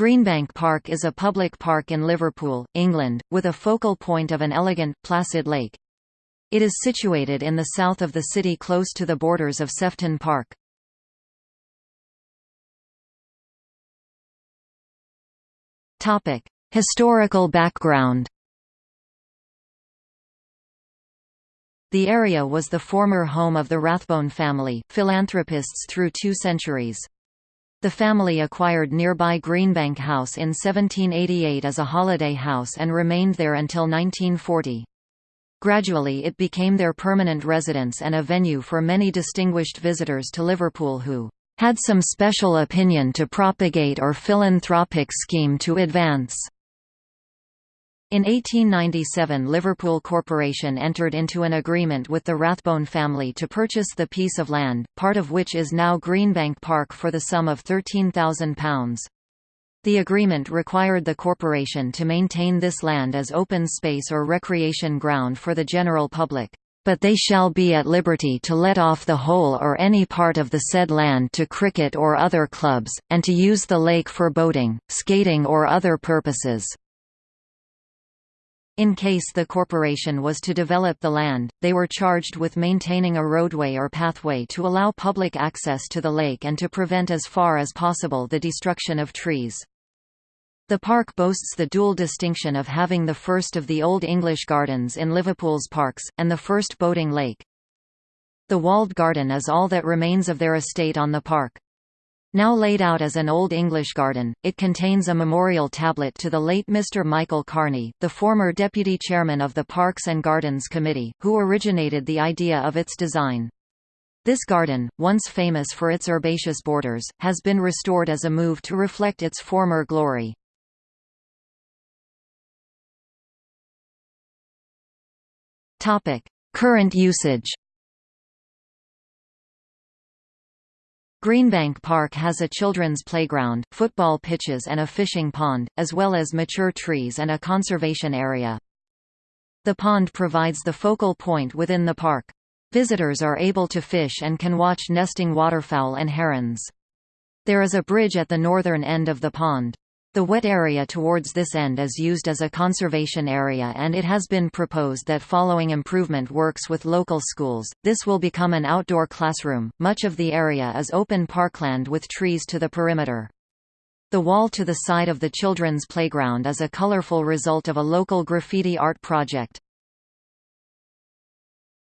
Greenbank Park is a public park in Liverpool, England, with a focal point of an elegant, placid lake. It is situated in the south of the city close to the borders of Sefton Park. Historical background The area was the former home of the Rathbone family, philanthropists through two centuries. The family acquired nearby Greenbank House in 1788 as a holiday house and remained there until 1940. Gradually it became their permanent residence and a venue for many distinguished visitors to Liverpool who had some special opinion to propagate or philanthropic scheme to advance. In 1897 Liverpool Corporation entered into an agreement with the Rathbone family to purchase the piece of land, part of which is now Greenbank Park for the sum of £13,000. The agreement required the corporation to maintain this land as open space or recreation ground for the general public but they shall be at liberty to let off the whole or any part of the said land to cricket or other clubs, and to use the lake for boating, skating or other purposes. In case the corporation was to develop the land, they were charged with maintaining a roadway or pathway to allow public access to the lake and to prevent as far as possible the destruction of trees. The park boasts the dual distinction of having the first of the Old English gardens in Liverpool's parks, and the first boating lake. The walled garden is all that remains of their estate on the park. Now laid out as an Old English garden, it contains a memorial tablet to the late Mr. Michael Carney, the former deputy chairman of the Parks and Gardens Committee, who originated the idea of its design. This garden, once famous for its herbaceous borders, has been restored as a move to reflect its former glory. Current usage Greenbank Park has a children's playground, football pitches and a fishing pond, as well as mature trees and a conservation area. The pond provides the focal point within the park. Visitors are able to fish and can watch nesting waterfowl and herons. There is a bridge at the northern end of the pond. The wet area towards this end is used as a conservation area and it has been proposed that following improvement works with local schools, this will become an outdoor classroom. Much of the area is open parkland with trees to the perimeter. The wall to the side of the children's playground is a colorful result of a local graffiti art project.